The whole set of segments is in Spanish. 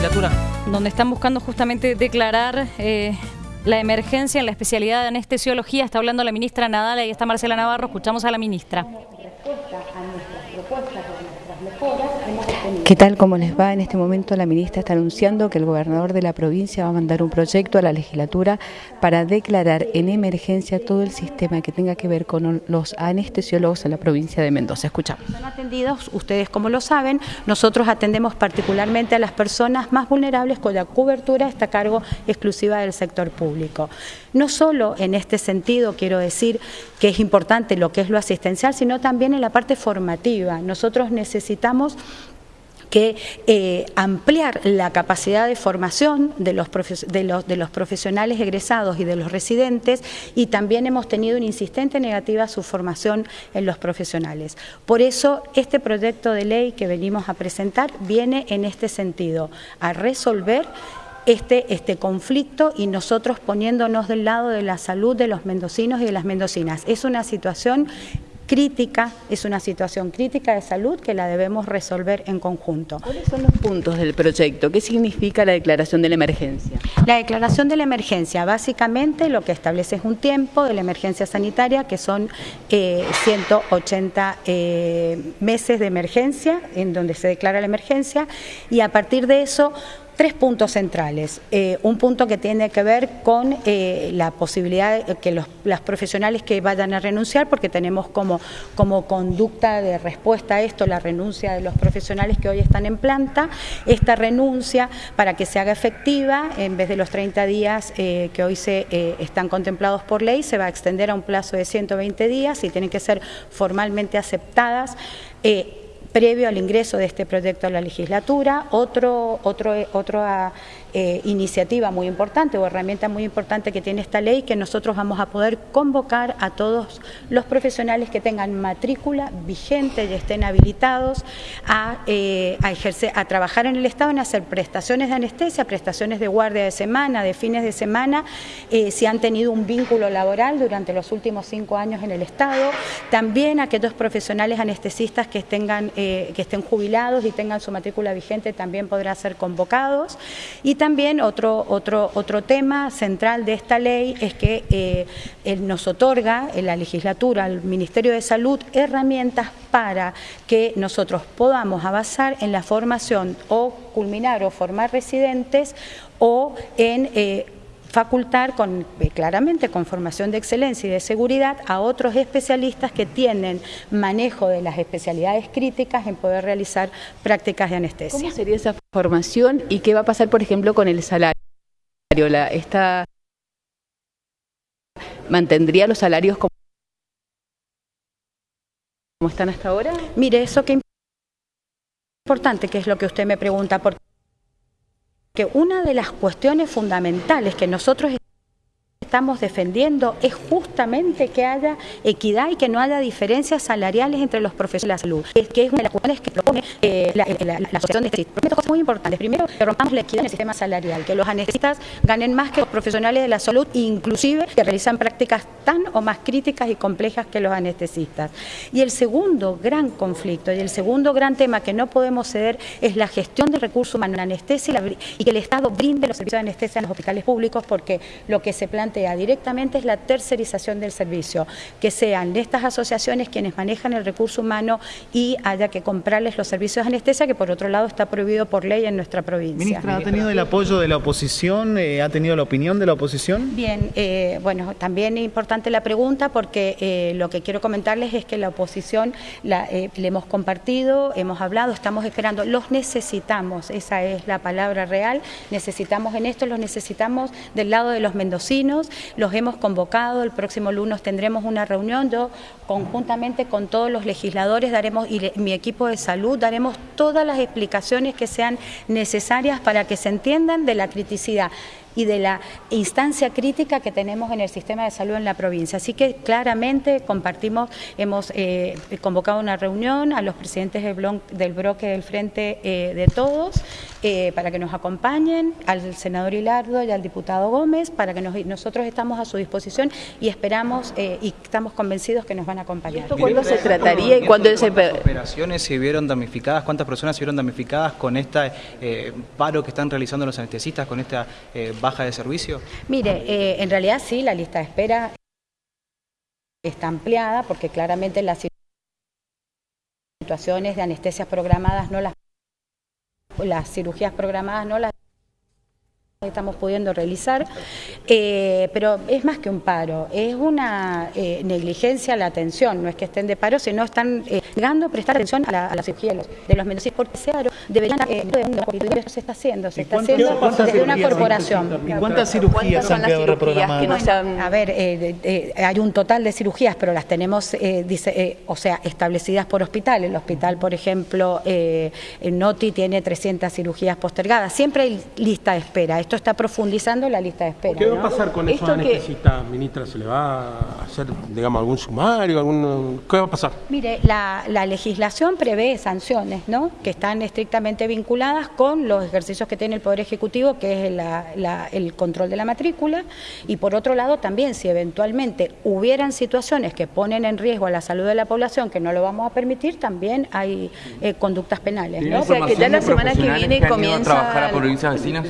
legislatura. Donde están buscando justamente declarar eh, la emergencia en la especialidad de anestesiología. Está hablando la ministra Nadal y está Marcela Navarro. Escuchamos a la ministra. ¿Qué tal? ¿Cómo les va? En este momento la ministra está anunciando que el gobernador de la provincia va a mandar un proyecto a la legislatura para declarar en emergencia todo el sistema que tenga que ver con los anestesiólogos en la provincia de Mendoza. Escuchamos. Son atendidos, ustedes como lo saben, nosotros atendemos particularmente a las personas más vulnerables cuya cobertura está a cargo exclusiva del sector público. No solo en este sentido quiero decir que es importante lo que es lo asistencial, sino también en la parte formativa. Nosotros necesitamos que eh, ampliar la capacidad de formación de los, de, los, profesionales egresados y de los residentes y también hemos tenido una insistente negativa a su formación en los profesionales. Por eso este proyecto de ley que venimos a presentar viene en este sentido, a resolver este, este conflicto y nosotros poniéndonos del lado de la salud de los mendocinos y de las mendocinas. Es una situación crítica, es una situación crítica de salud que la debemos resolver en conjunto. ¿Cuáles son los puntos del proyecto? ¿Qué significa la declaración de la emergencia? La declaración de la emergencia, básicamente lo que establece es un tiempo de la emergencia sanitaria, que son 180 eh, eh, meses de emergencia, en donde se declara la emergencia, y a partir de eso tres puntos centrales. Eh, un punto que tiene que ver con eh, la posibilidad de que las profesionales que vayan a renunciar, porque tenemos como, como conducta de respuesta a esto la renuncia de los profesionales que hoy están en planta. Esta renuncia, para que se haga efectiva, en vez de los 30 días eh, que hoy se están contemplados por ley, se va a extender a un plazo de 120 días y tienen que ser formalmente aceptadas previo al ingreso de este proyecto a la legislatura. Otro, otro, otra eh, iniciativa muy importante o herramienta muy importante que tiene esta ley, que nosotros vamos a poder convocar a todos los profesionales que tengan matrícula vigente y estén habilitados a, eh, a, ejercer, a trabajar en el Estado, en hacer prestaciones de anestesia, prestaciones de guardia de semana, de fines de semana, eh, si han tenido un vínculo laboral durante los últimos cinco años en el Estado. También aquellos profesionales anestesistas que tengan eh, que estén jubilados y tengan su matrícula vigente también podrán ser convocados. Y también otro, otro, otro tema central de esta ley es que eh, nos otorga en la legislatura al Ministerio de Salud herramientas para que nosotros podamos avanzar en la formación o culminar o formar residentes o en... Eh, facultar con, eh, claramente con formación de excelencia y de seguridad a otros especialistas que tienen manejo de las especialidades críticas en poder realizar prácticas de anestesia. ¿Cómo sería esa formación y qué va a pasar, por ejemplo, con el salario? La, esta ¿Mantendría los salarios como, como están hasta ahora? Mire, eso que importante, que es lo que usted me pregunta, porque que una de las cuestiones fundamentales que nosotros estamos defendiendo es justamente que haya equidad y que no haya diferencias salariales entre los profesionales de la salud, es que es una de las cuestiones que propone eh, la, Asociación de Dos cosas muy importantes. Primero, que rompamos la equidad en el sistema salarial, que los anestesistas ganen más que los profesionales de la salud, inclusive que realizan prácticas tan o más críticas y complejas que los anestesistas. Y el segundo gran conflicto y el segundo gran tema que no podemos ceder es la gestión del recurso humano en anestesia y que el Estado brinde los servicios de anestesia en los hospitales públicos porque lo que se plantea directamente es la tercerización del servicio, que sean estas asociaciones quienes manejan el recurso humano y haya que comprarles los servicios de anestesia, que por otro lado está prohibido por ley en nuestra provincia. Ministra, ¿ha tenido el apoyo de la oposición? Eh, ¿Ha tenido la opinión de la oposición? Bien, eh, bueno, también es importante la pregunta porque eh, lo que quiero comentarles es que la oposición la, le hemos compartido, hemos hablado, estamos esperando, los necesitamos, esa es la palabra real, necesitamos en esto, los necesitamos del lado de los mendocinos, los hemos convocado, el próximo lunes tendremos una reunión, yo conjuntamente con todos los legisladores daremos y mi equipo de salud daremos todas las explicaciones que sean necesarias para que se entiendan de la criticidad y de la instancia crítica que tenemos en el sistema de salud en la provincia. Así que claramente compartimos, hemos eh, convocado una reunión a los presidentes del, bloque del Frente eh, de Todos eh, para que nos acompañen, al senador Hilardo y al diputado Gómez, para que nosotros estamos a su disposición y esperamos eh, y estamos convencidos que nos van a acompañar. ¿Cuándo se trataría y cuándo se... operaciones se vieron damnificadas? ¿Cuántas personas se vieron damnificadas con este paro que están realizando los anestesistas, con esta baja de servicio? Mire, en realidad sí, la lista de espera está ampliada porque claramente las situaciones de anestesias programadas no las las cirugías programadas no las estamos pudiendo realizar, eh, pero es más que un paro, es una eh, negligencia a la atención, no es que estén de paro, sino están eh, llegando a prestar atención a la, cirugía de los, mendocinos, porque se deberían, eh, se está haciendo, se está haciendo desde una corporación. ¿Y cuántas cirugías han quedado reprogramadas? A ver, hay un total de cirugías, pero las tenemos, dice, o sea, establecidas por hospital. El hospital, por ejemplo, en Noti tiene 300 cirugías postergadas. Siempre hay lista de espera esto está profundizando la lista de espera. ¿Qué va a pasar con esos anestesistas, ministra? ¿Se le va a hacer, digamos, algún sumario? Algún, ¿Qué va a pasar? Mire, la, legislación prevé sanciones, ¿no? Que están estrictamente vinculadas con los ejercicios que tiene el Poder Ejecutivo, que es el control de la matrícula, y por otro lado también, si eventualmente hubieran situaciones que ponen en riesgo a la salud de la población, que no lo vamos a permitir, también hay eh, conductas penales, ¿no? O sea, que ya la semana que viene comienza... A trabajar a provincias vecinas?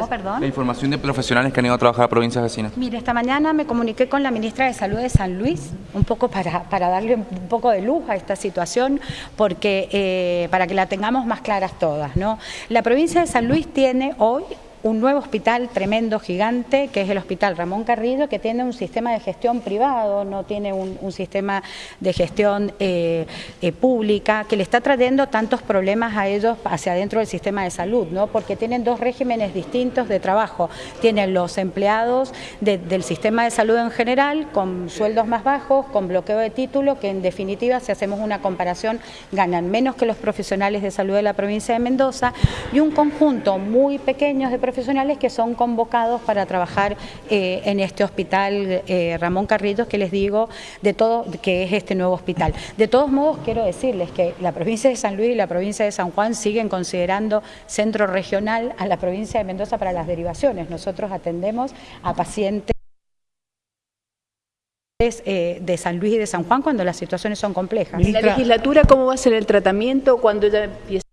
¿Cómo, perdón? La información de profesionales que han ido a trabajar a provincias vecinas. Mire, esta mañana me comuniqué con la ministra de Salud de San Luis, un poco para, para darle un poco de luz a esta situación, porque eh, para que la tengamos más claras todas. ¿no? La provincia de San Luis tiene hoy un nuevo hospital tremendo, gigante, que es el Hospital Ramón Carrillo, que tiene un sistema de gestión privado, no tiene un, sistema de gestión eh, eh, pública, que le está trayendo tantos problemas a ellos hacia adentro del sistema de salud, ¿no? porque tienen dos regímenes distintos de trabajo. Tienen los empleados del sistema de salud en general, con sueldos más bajos, con bloqueo de título, que en definitiva, si hacemos una comparación, ganan menos que los profesionales de salud de la provincia de Mendoza, y un conjunto muy pequeño de profesionales profesionales que son convocados para trabajar eh, en este hospital eh, Ramón Carrillos, que les digo, de todo, que es este nuevo hospital. De todos modos, quiero decirles que la provincia de San Luis y la provincia de San Juan siguen considerando centro regional a la provincia de Mendoza para las derivaciones. Nosotros atendemos a pacientes eh, de San Luis y de San Juan cuando las situaciones son complejas. ¿La legislatura cómo va a ser el tratamiento cuando ya empieza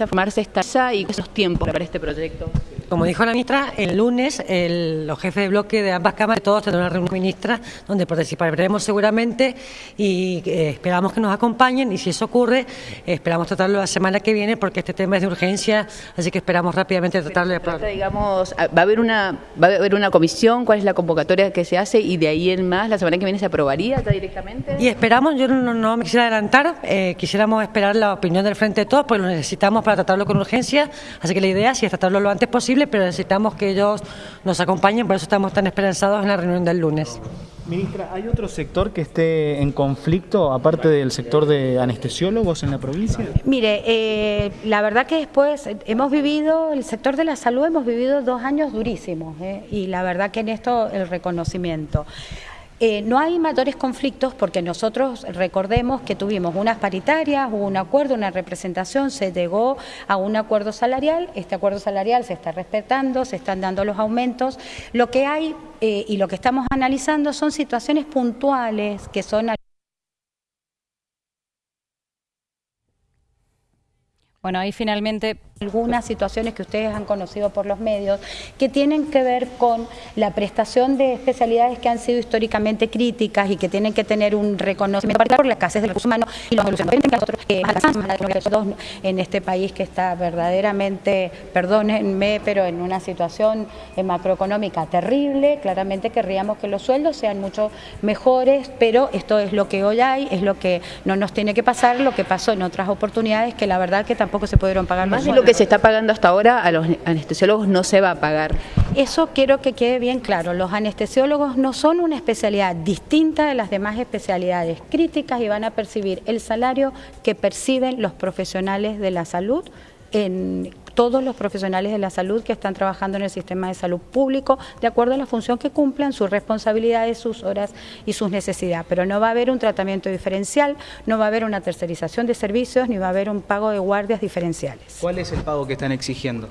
a formarse esta y esos tiempos para este proyecto? Como dijo la ministra, el lunes los jefes de bloque de ambas cámaras, todos tendrán una reunión ministra donde participaremos seguramente y eh, esperamos que nos acompañen y si eso ocurre, esperamos tratarlo la semana que viene porque este tema es de urgencia, así que esperamos rápidamente tratarlo de digamos, va a haber una va a haber una comisión, cuál es la convocatoria que se hace y de ahí en más la semana que viene se aprobaría directamente. Y esperamos, yo no, me quisiera adelantar, eh, quisiéramos esperar la opinión del Frente de Todos, porque lo necesitamos para tratarlo con urgencia, así que la idea es tratarlo lo antes posible pero necesitamos que ellos nos acompañen, por eso estamos tan esperanzados en la reunión del lunes. Ministra, ¿hay otro sector que esté en conflicto, aparte del sector de anestesiólogos en la provincia? Mire, eh, la verdad que después hemos vivido, el sector de la salud hemos vivido dos años durísimos, eh, y la verdad que en esto el reconocimiento. Eh, no hay mayores conflictos porque nosotros recordemos que tuvimos unas paritarias, hubo un acuerdo, una representación, se llegó a un acuerdo salarial, este acuerdo salarial se está respetando, se están dando los aumentos. Lo que hay eh, y lo que estamos analizando son situaciones puntuales que son Bueno, ahí finalmente algunas situaciones que ustedes han conocido por los medios que tienen que ver con la prestación de especialidades que han sido históricamente críticas y que tienen que tener un reconocimiento por la escasez del recurso humano y los nosotros eh, en este país que está verdaderamente, perdónenme, pero en una situación eh, macroeconómica terrible, claramente querríamos que los sueldos sean mucho mejores, pero esto es lo que hoy hay, es lo que no nos tiene que pasar, lo que pasó en otras oportunidades que la verdad que tampoco se pudieron pagar más. de lo que se está pagando hasta ahora a los anestesiólogos no se va a pagar. Eso quiero que quede bien claro. Los anestesiólogos no son una especialidad distinta de las demás especialidades críticas y van a percibir el salario que perciben los profesionales de la salud en todos los profesionales de la salud que están trabajando en el sistema de salud público, de acuerdo a la función que cumplan, sus responsabilidades, sus horas y sus necesidades. Pero no va a haber un tratamiento diferencial, no va a haber una tercerización de servicios, ni va a haber un pago de guardias diferenciales. ¿Cuál es el pago que están exigiendo?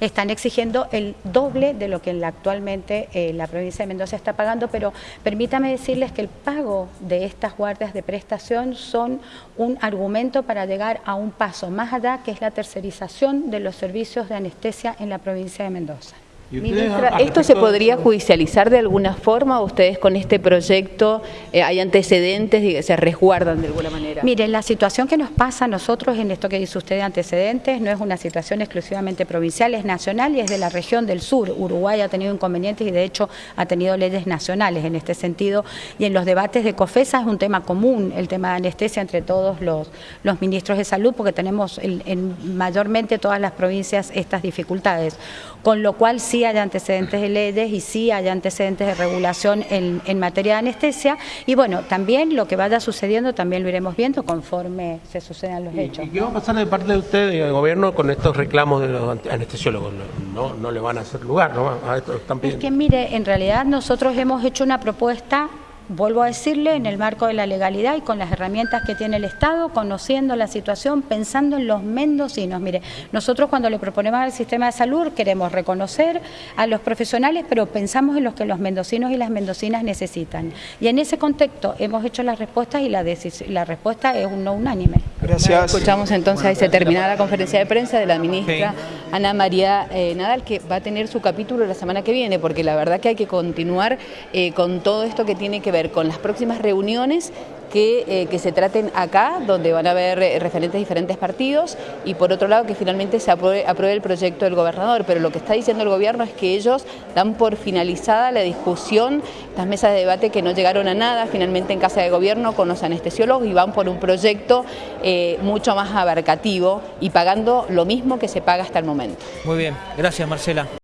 Están exigiendo el doble de lo que actualmente eh, la provincia de Mendoza está pagando, pero permítame decirles que el pago de estas guardias de prestación son un argumento para llegar a un paso más allá, que es la tercerización de los servicios de anestesia en la provincia de Mendoza. Ministra, ¿esto se podría judicializar de alguna forma? ¿Ustedes con este proyecto eh, hay antecedentes, se resguardan de alguna manera? Mire, la situación que nos pasa a nosotros en esto que dice usted de antecedentes no es una situación exclusivamente provincial, es nacional y es de la región del sur. Uruguay ha tenido inconvenientes y de hecho ha tenido leyes nacionales en este sentido. Y en los debates de COFESA es un tema común, el tema de anestesia entre todos los, los ministros de salud, porque tenemos en mayormente todas las provincias estas dificultades. Con lo cual sí hay antecedentes de leyes y sí hay antecedentes de regulación en, en, materia de anestesia. Y bueno, también lo que vaya sucediendo también lo iremos viendo conforme se sucedan los hechos. ¿Y qué va a pasar de parte de usted y del gobierno con estos reclamos de los anestesiólogos? No, no, le van a hacer lugar, ¿no? A esto están Es que mire, en realidad nosotros hemos hecho una propuesta vuelvo a decirle, en el marco de la legalidad y con las herramientas que tiene el Estado, conociendo la situación, pensando en los mendocinos. Mire, nosotros cuando le proponemos al sistema de salud queremos reconocer a los profesionales, pero pensamos en los que los mendocinos y las mendocinas necesitan. Y en ese contexto hemos hecho las respuestas y la, la respuesta es un no unánime. Gracias. Escuchamos entonces, ahí se termina la conferencia de prensa de la ministra Ana María eh, Nadal, que va a tener su capítulo la semana que viene, porque la verdad que hay que continuar eh, con todo esto que tiene que ver con las próximas reuniones que, eh, se traten acá, donde van a haber eh, referentes de diferentes partidos, y por otro lado que finalmente se apruebe, el proyecto del gobernador. Pero lo que está diciendo el gobierno es que ellos dan por finalizada la discusión, las mesas de debate que no llegaron a nada finalmente en casa de gobierno con los anestesiólogos y van por un proyecto eh, mucho más abarcativo y pagando lo mismo que se paga hasta el momento. Muy bien, gracias Marcela.